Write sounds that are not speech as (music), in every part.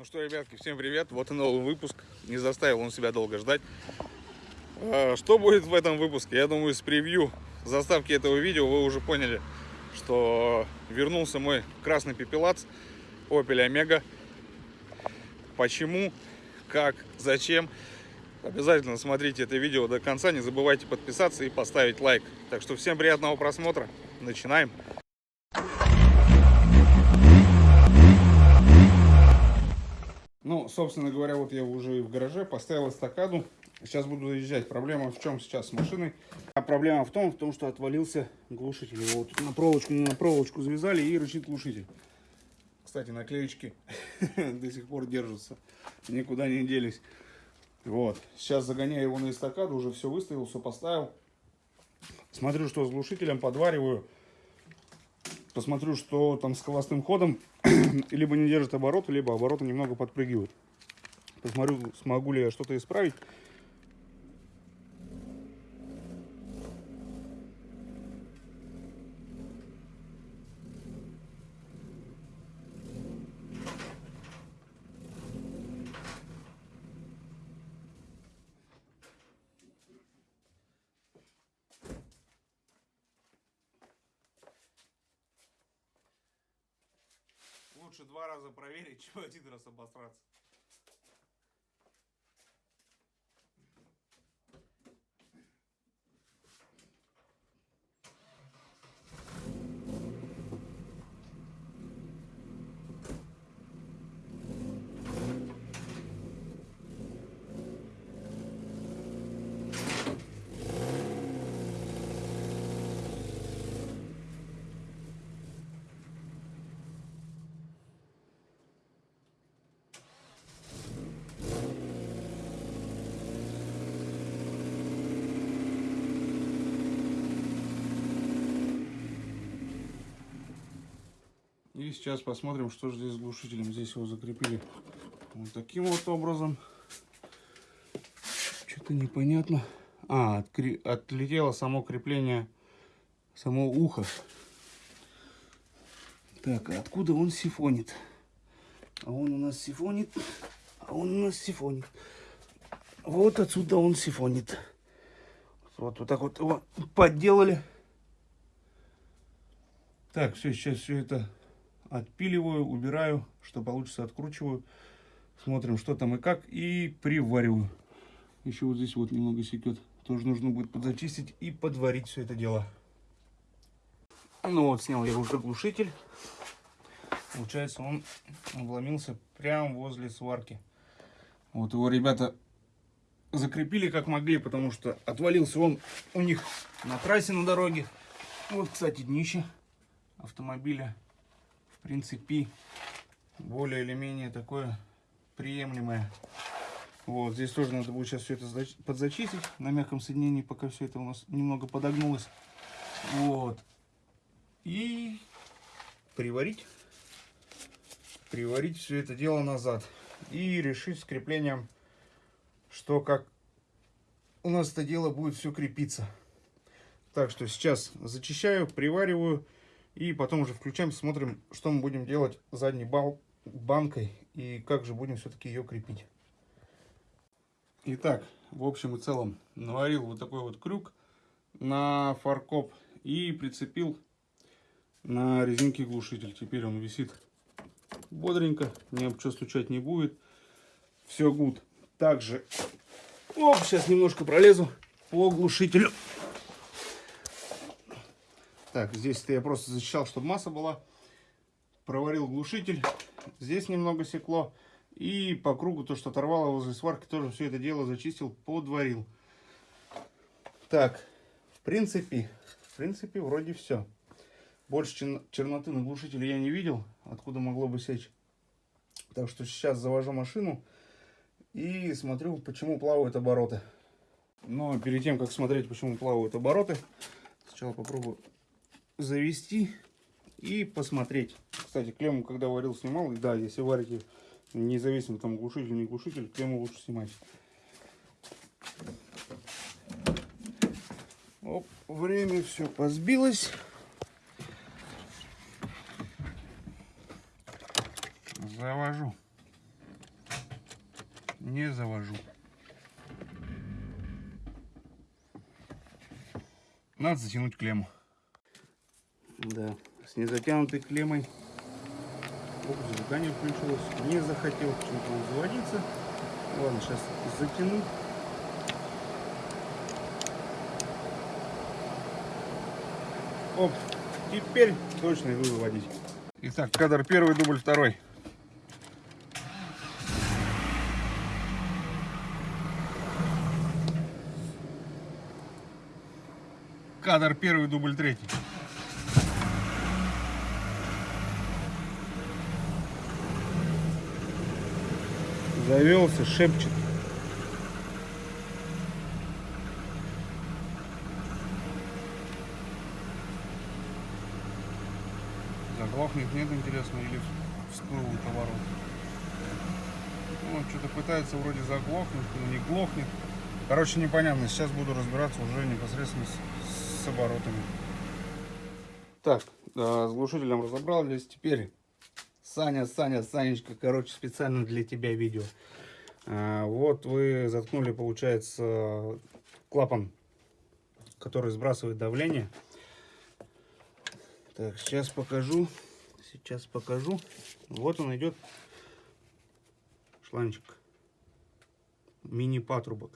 Ну что, ребятки, всем привет. Вот и новый выпуск. Не заставил он себя долго ждать. А, Что будет в этом выпуске? Я думаю, с превью заставки этого видео вы уже поняли, что вернулся мой красный пепелац Opel Omega. Почему, как, зачем? Обязательно смотрите это видео до конца. Не забывайте подписаться и поставить лайк. Так что всем приятного просмотра. Начинаем. Ну, собственно говоря, вот я уже в гараже поставил эстакаду. Сейчас буду заезжать. Проблема в чем сейчас с машиной? А проблема в том, в том, что отвалился глушитель. Его вот на проволочку, на проволочку завязали и рычит глушитель. Кстати, наклеечки (laughs) до сих пор держатся. Никуда не делись. Вот. Сейчас загоняю его на эстакаду. Уже все выставил, все поставил. Смотрю, что с глушителем подвариваю. Посмотрю, что там с холостым ходом. (clears throat) либо не держит обороты, либо обороты немного подпрыгивают. Посмотрю, смогу ли я что-то исправить. Лучше два раза проверить, (laughs) чем один раз обосраться. Сейчас посмотрим, что же здесь с глушителем. Здесь его закрепили вот таким вот образом. Что-то непонятно. А, откри... отлетело само крепление, само ухо. Так, а откуда он сифонит? А он у нас сифонит. А он у нас сифонит. Вот отсюда он сифонит. Вот, вот так вот его подделали. Так, все, сейчас все это отпиливаю, убираю, что получится, откручиваю. Смотрим, что там и как, и привариваю. Еще вот здесь вот немного секет. Тоже нужно будет подзачистить и подварить все это дело. Ну вот, снял я уже глушитель. Получается, он обломился прямо возле сварки. Вот его ребята закрепили как могли, потому что отвалился он у них на трассе на дороге. Вот, кстати, днище автомобиля в принципе, более или менее такое приемлемое. Вот, здесь тоже надо будет сейчас все это подзачистить на мягком соединении, пока все это у нас немного подогнулось. Вот. И приварить. Приварить все это дело назад. И решить с креплением, что как у нас это дело будет все крепиться. Так что сейчас зачищаю, привариваю. И потом уже включаем, смотрим, что мы будем делать задней бал банкой и как же будем все-таки ее крепить. Итак, в общем и целом, наварил вот такой вот крюк на фаркоп и прицепил на резинке глушитель. Теперь он висит бодренько, ни об что стучать не будет. Все гуд. Также, оп, сейчас немножко пролезу по глушителю. Так, здесь я просто защищал, чтобы масса была. Проварил глушитель. Здесь немного секло. И по кругу то, что оторвало возле сварки, тоже все это дело зачистил, подварил. Так, в принципе, в принципе, вроде все. Больше черноты на глушителе я не видел, откуда могло бы сечь. Так что сейчас завожу машину и смотрю, почему плавают обороты. Но перед тем, как смотреть, почему плавают обороты, сначала попробую завести и посмотреть. Кстати, клемму, когда варил, снимал. И да, если варите независимо там глушитель, не глушитель, клемму лучше снимать. Оп, время все позбилось. Завожу. не завожу. Надо затянуть клемму. Да, с незатянутой клеммой фокус зажигания включилось. Не захотел почему-то заводиться. Ладно, сейчас затяну. Оп, теперь точно иду выводить. Итак, кадр первый, дубль второй. Кадр первый, дубль третий. Завелся, шепчет. Заглохнет, нет, интересно, или всплывут оборот. Ну, что-то пытается вроде заглохнуть, но не глохнет. Короче, непонятно. Сейчас буду разбираться уже непосредственно с, с оборотами. Так, да, с глушителем разобрались. Теперь, Саня, Саня, Санечка, короче, специально для тебя видео. А, вот вы заткнули, получается, клапан, который сбрасывает давление. Так, сейчас покажу. Сейчас покажу. Вот он идет. Шланчик. Мини-патрубок.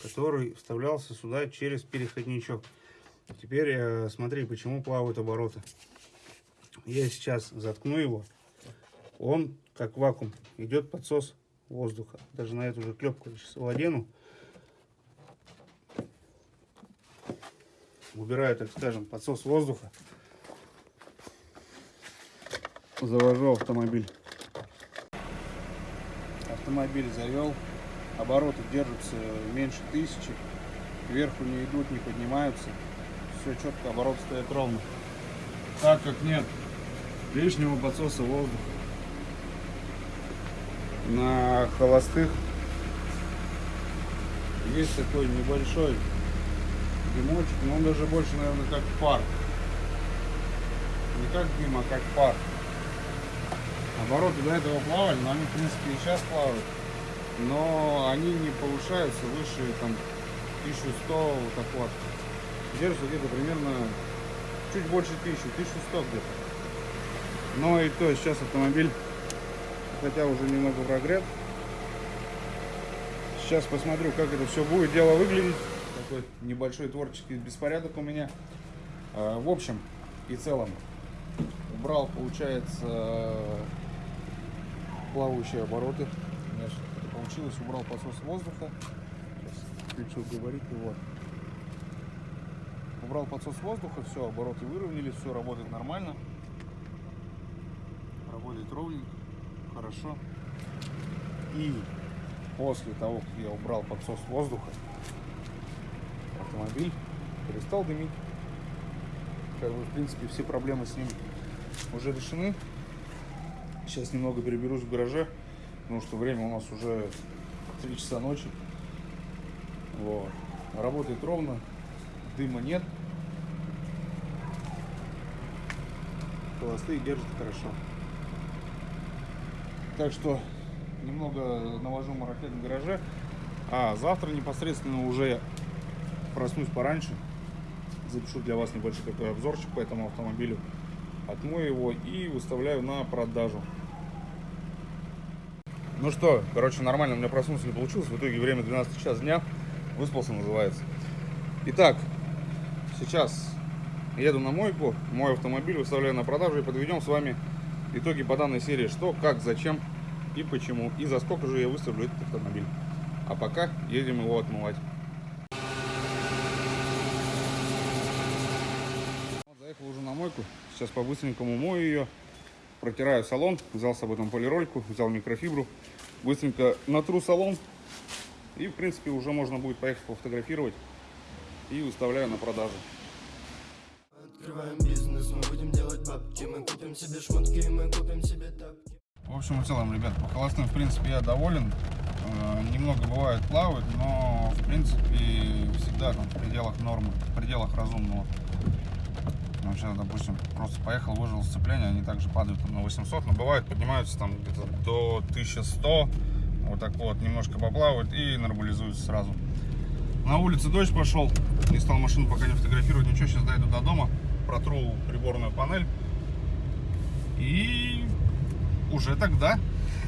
Который вставлялся сюда через переходничок. Теперь э, смотри, почему плавают обороты. Я сейчас заткну его. Он, как вакуум, идет подсос воздуха. Даже на эту же клепку сейчас владену. Убираю, так скажем, подсос воздуха завожу автомобиль. Автомобиль завел. Обороты держатся меньше тысячи. Вверху не идут, не поднимаются. Все четко, обороты стоят ровно. Так как нет лишнего подсоса воздуха. На холостых есть такой небольшой дымочек, но он даже больше, наверное, как пар. Не как дым, а как пар. Обороты до этого плавали, но они в принципе и сейчас плавают. Но они не повышаются выше там 1100 вот так вот. Держатся где-то примерно чуть больше 1000, 1100 где-то. Но и то сейчас автомобиль, хотя уже немного прогрет. Сейчас посмотрю, как это все будет дело выглядеть. Такой небольшой творческий беспорядок у меня. А, в общем и целом убрал, получается, плавающие обороты. У меня это получилось, убрал подсос воздуха. Сейчас габарит и вот. Убрал подсос воздуха, все, обороты выровнялись, все работает нормально. Работает ровненько, хорошо. И после того, как я убрал подсос воздуха, автомобиль перестал дымить. Как бы, в принципе, все проблемы с ним уже решены. Сейчас немного переберусь в гараже, потому что время у нас уже 3 часа ночи. Вот. Работает ровно, дыма нет. Холостые держат хорошо. Так что немного навожу марафет в гараже. А завтра непосредственно уже проснусь пораньше. Запишу для вас небольшой такой обзорчик по этому автомобилю отмою его и выставляю на продажу. Ну что, короче, нормально у меня проснулся не получилось. В итоге время 12 час дня. Выспался называется. Итак, сейчас еду на мойку. Мой автомобиль выставляю на продажу и подведем с вами итоги по данной серии. Что, как, зачем и почему. И за сколько же я выставлю этот автомобиль. А пока едем его отмывать. Заехал уже на мойку. Сейчас по-быстренькому мою ее. Протираю салон. Взял с собой там полирольку, взял микрофибру. Быстренько натру салон. И, в принципе, уже можно будет поехать пофотографировать. И выставляю на продажу. Открываем бизнес, бабки Мы купим себе шмотки, мы купим себе тапки В общем и целом, ребят, по холостым, в принципе, я доволен. Э, Немного бывает плавает, но, в принципе, всегда там в пределах нормы, в пределах разумного. Ну, сейчас, допустим, просто поехал, выжил сцепление, они также падают там, на 800, но бывает поднимаются там где-то до 1100, Вот так вот, немножко поплавают и нормализуется сразу. На улице дождь пошел. Не стал машину пока не фотографировать. Ничего, сейчас дойду до дома. Протру приборную панель. И уже тогда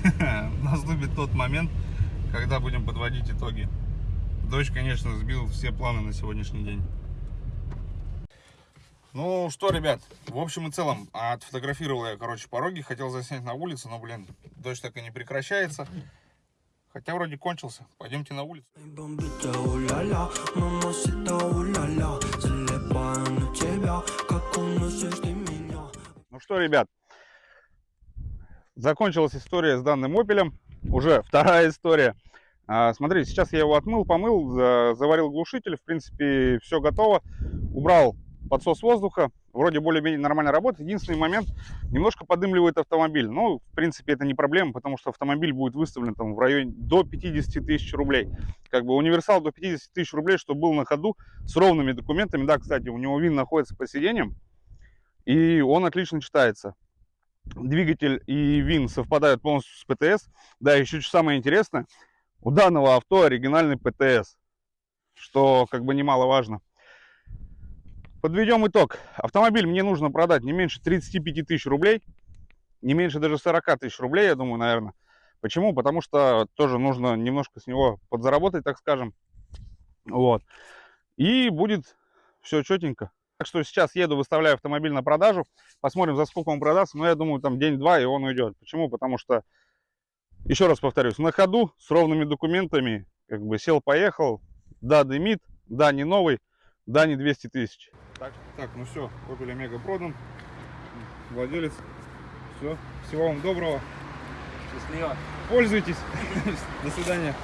(laughs) наступит тот момент, когда будем подводить итоги. Дождь, конечно, сбил все планы на сегодняшний день. Ну что, ребят, в общем и целом, отфотографировал я, короче, пороги, хотел заснять на улице, но, блин, дождь так и не прекращается. Хотя вроде кончился. Пойдемте на улицу. Ну что, ребят, закончилась история с данным опелем. Уже вторая история. А, смотрите, сейчас я его отмыл, помыл, за- заварил глушитель. В принципе, все готово. Убрал подсос воздуха. Вроде более-менее нормально работает. Единственный момент, немножко подымливает автомобиль. Ну, в принципе, это не проблема, потому что автомобиль будет выставлен там в районе до 50 тысяч рублей. Как бы универсал до 50 тысяч рублей, чтобы был на ходу с ровными документами. Да, кстати, у него ВИН находится под сиденьем. И он отлично читается. Двигатель и ВИН совпадают полностью с ПТС. Да, еще что самое интересное, у данного авто оригинальный ПТС, что как бы немаловажно. Подведем итог. Автомобиль мне нужно продать не меньше 35 тысяч рублей, не меньше даже 40 тысяч рублей, я думаю, наверное. Почему? Потому что тоже нужно немножко с него подзаработать, так скажем. Вот. И будет все четенько. Так что сейчас еду, выставляю автомобиль на продажу. Посмотрим, за сколько он продастся. Но я думаю, там день-два, и он уйдет. Почему? Потому что, еще раз повторюсь, на ходу, с ровными документами, как бы сел-поехал. Да, дымит, да, не новый, да, не 200 тысяч. Так, так, ну все, Opel Omega продан. Владелец. Все, всего вам доброго. Счастливо. Пользуйтесь. (laughs) До свидания.